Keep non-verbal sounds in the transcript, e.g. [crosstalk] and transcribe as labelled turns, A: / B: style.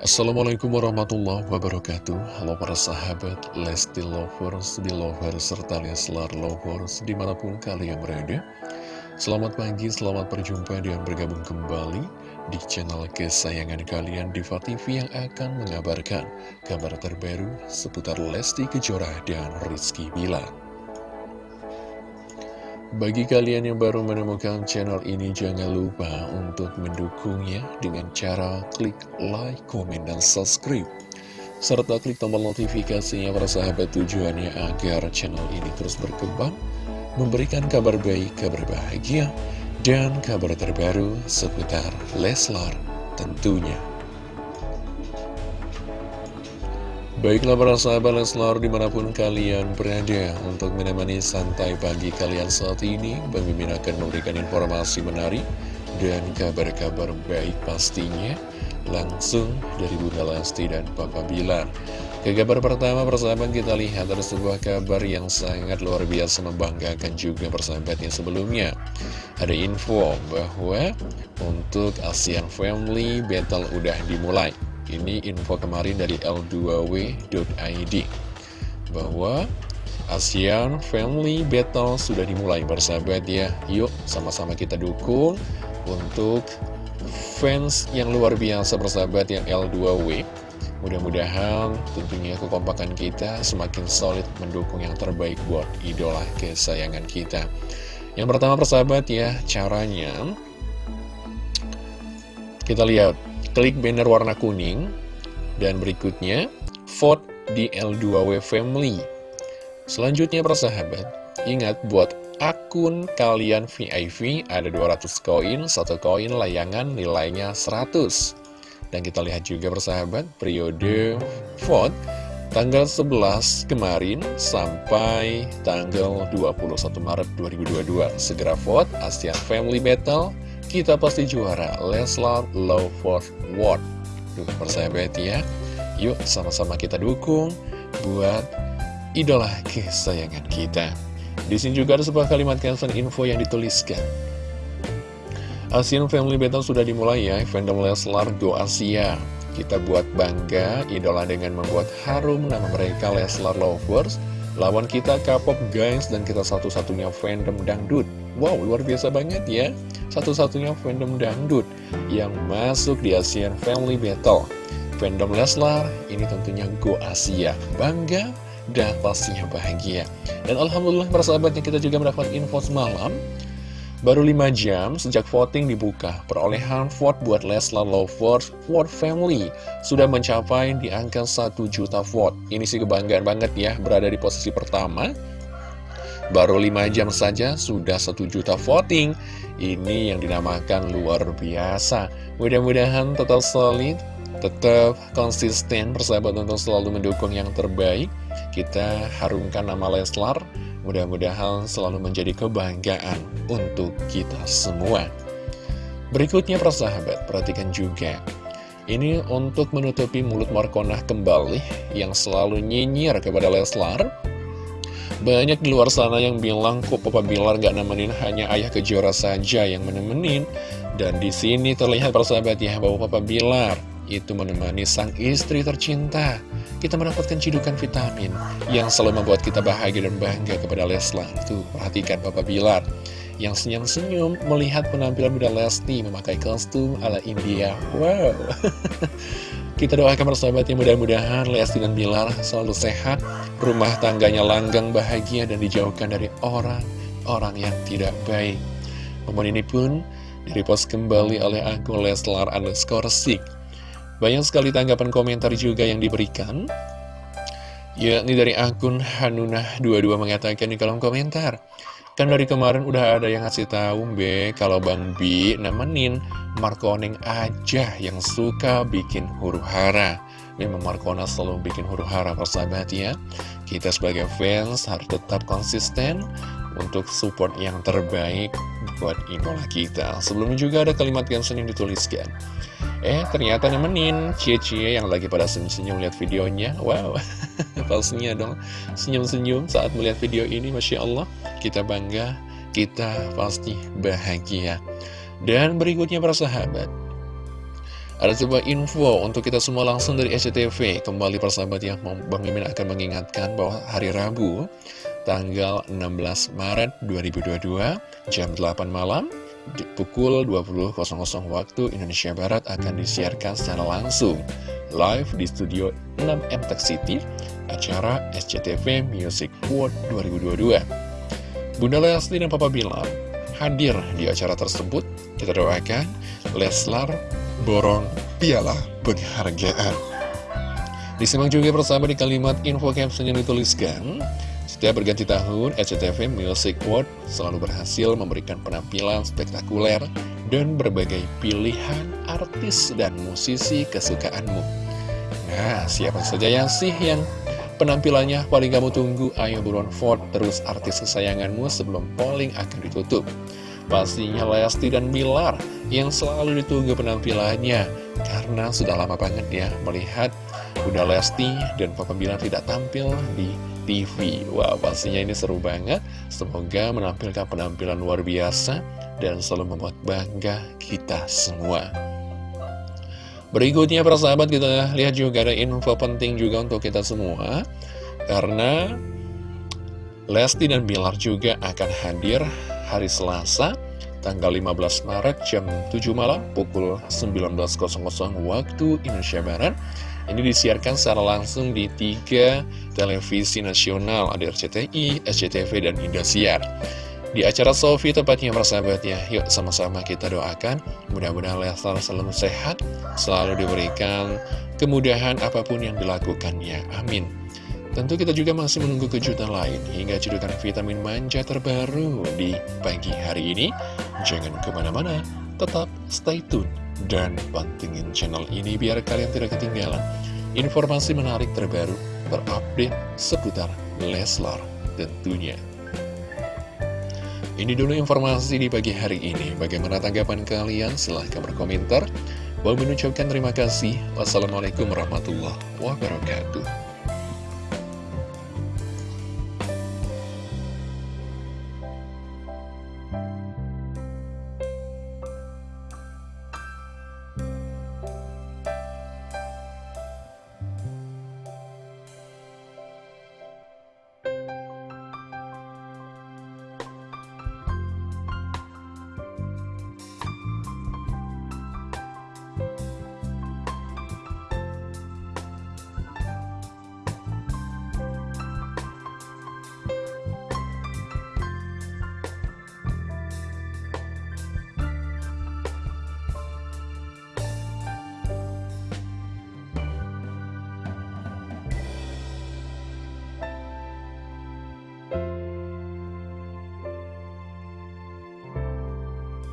A: Assalamualaikum warahmatullahi wabarakatuh. Halo para sahabat Lesti Lovers, Belovers, serta Leslar Lovers di mana pun kalian berada. Selamat pagi, selamat berjumpa dan bergabung kembali di channel kesayangan kalian Diva TV yang akan mengabarkan kabar terbaru seputar Lesti Kejora dan Rizky Bilar bagi kalian yang baru menemukan channel ini, jangan lupa untuk mendukungnya dengan cara klik like, komen, dan subscribe. Serta klik tombol notifikasinya para sahabat tujuannya agar channel ini terus berkembang, memberikan kabar baik, kabar bahagia, dan kabar terbaru seputar Leslar tentunya. Baiklah para sahabat Leslar di mana pun kalian berada untuk menemani santai pagi kalian saat ini Bang Mimin akan memberikan informasi menarik dan kabar-kabar baik pastinya Langsung dari Bunda Lesti dan Papa Bilar. Ke kabar pertama persahabat kita lihat ada sebuah kabar yang sangat luar biasa membanggakan juga persahabatnya sebelumnya. Ada info bahwa untuk ASEAN Family Battle udah dimulai ini info kemarin dari L2W.id Bahwa ASEAN Family Battle sudah dimulai bersahabat ya. Yuk sama-sama kita dukung untuk fans yang luar biasa bersahabat yang L2W Mudah-mudahan tentunya kekompakan kita semakin solid mendukung yang terbaik buat idola kesayangan kita. Yang pertama persahabat ya caranya. Kita lihat klik banner warna kuning, dan berikutnya, vote di L2W Family. Selanjutnya persahabat, ingat buat akun kalian VIP ada 200 koin, satu koin layangan nilainya 100. Dan kita lihat juga persahabat, periode vote tanggal 11 kemarin sampai tanggal 21 Maret 2022. Segera vote ASEAN Family Battle kita pasti juara. Leslar Love for World Dukung persahabat ya. Yuk sama-sama kita dukung Buat idola kesayangan kita. Di sini juga ada sebuah kalimat caption info yang dituliskan. Asian Family Battle sudah dimulai ya Fandom Leslar Go Asia. Kita buat bangga idola dengan membuat harum nama mereka Leslar Lovers. Lawan kita K-pop guys dan kita satu-satunya fandom dangdut Wow luar biasa banget ya satu-satunya fandom dangdut yang masuk di ASEAN Family Battle. Fandom Leslar ini tentunya Go Asia, bangga dan pastinya bahagia. Dan Alhamdulillah para sahabatnya kita juga mendapat info semalam, baru 5 jam sejak voting dibuka, perolehan vote buat Leslar Lovers Vote Family sudah mencapai di angka 1 juta vote. Ini sih kebanggaan banget ya, berada di posisi pertama Baru 5 jam saja sudah 1 juta voting. Ini yang dinamakan luar biasa. Mudah-mudahan tetap solid Tetap konsisten persahabat untuk selalu mendukung yang terbaik. Kita harumkan nama Leslar Mudah-mudahan selalu menjadi kebanggaan untuk kita semua. Berikutnya persahabat, perhatikan juga. Ini untuk menutupi mulut Markonah kembali Yang selalu nyinyir kepada Leslar banyak di luar sana yang bilang kok Papa Bilar gak nemenin hanya ayah kejora saja yang menemenin. Dan di sini terlihat persahabat ya bahwa Papa Bilar itu menemani sang istri tercinta. Kita mendapatkan cidukan vitamin yang selalu membuat kita bahagia dan bangga kepada Leslar. Tuh, perhatikan Papa Bilar yang senyum-senyum melihat penampilan Bunda Lesti memakai kostum ala India. Wow! [laughs] Kita doakan persahabatnya mudah-mudahan Lesti dan Bilar selalu sehat, rumah tangganya langgang bahagia dan dijauhkan dari orang-orang yang tidak baik. Momen ini pun direpost kembali oleh akun Leslar underscore Sik. Banyak sekali tanggapan komentar juga yang diberikan. Ya, ini dari akun Hanunah22 mengatakan di kolom komentar. Kan dari kemarin udah ada yang ngasih tahu Be kalau Bang Bi nemenin Markoneng aja yang suka bikin huru hara. Memang Markona selalu bikin huru hara persahabat ya. Kita sebagai fans harus tetap konsisten untuk support yang terbaik buat idola kita. Sebelumnya juga ada kalimat yang sering dituliskan. Eh, ternyata nemenin cie-cie yang lagi pada senyum-senyum lihat videonya. Wow, [laughs] palsunya dong. Senyum-senyum saat melihat video ini, Masya Allah. Kita bangga, kita pasti bahagia. Dan berikutnya para sahabat. Ada sebuah info untuk kita semua langsung dari SCTV Kembali persahabat ya, Bang Mimin akan mengingatkan bahwa hari Rabu Tanggal 16 Maret 2022 Jam 8 malam pukul 20.00 waktu Indonesia Barat akan disiarkan secara langsung live di studio 6M Tech City acara SCTV Music World 2022 Bunda Lesti dan Papa Bilar hadir di acara tersebut. Kita doakan Leslar borong piala penghargaan. Disimak juga bersama di kalimat info caption yang dituliskan setiap berganti tahun, SCTV Music World selalu berhasil memberikan penampilan spektakuler dan berbagai pilihan artis dan musisi kesukaanmu. Nah, siapa saja yang sih yang penampilannya paling kamu tunggu? Ayo buruan vote terus artis kesayanganmu sebelum polling akan ditutup. Pastinya Lesti dan Bilar yang selalu ditunggu penampilannya karena sudah lama banget ya melihat Bunda Lesti dan Papa Bilar tidak tampil di TV Wah pastinya ini seru banget. Semoga menampilkan penampilan luar biasa Dan selalu membuat bangga kita semua. Berikutnya persahabat kita lihat juga ada info penting juga untuk kita semua. Karena Lesti dan Bilar juga akan hadir hari Selasa tanggal 15 Maret jam 7 malam pukul 19.00 waktu Indonesia Barat. Ini disiarkan secara langsung di tiga televisi nasional, ada RCTI, SCTV, dan Indosiar. Di acara Sofi tepatnya persahabatnya, yuk sama-sama kita doakan, mudah-mudahan Leslar selalu sehat, selalu diberikan kemudahan apa pun yang dilakukannya. Amin. Tentu kita juga masih menunggu kejutan lain hingga cedukan vitamin manja terbaru di pagi hari ini. Jangan ke mana-mana, tetap stay tune dan pantengin channel ini biar kalian tidak ketinggalan informasi menarik terbaru terupdate seputar Leslar tentunya. Ini dulu informasi di pagi hari ini. Bagaimana tanggapan kalian? Silahkan berkomentar. Bang mengucapkan terima kasih. Wassalamualaikum warahmatullahi wabarakatuh.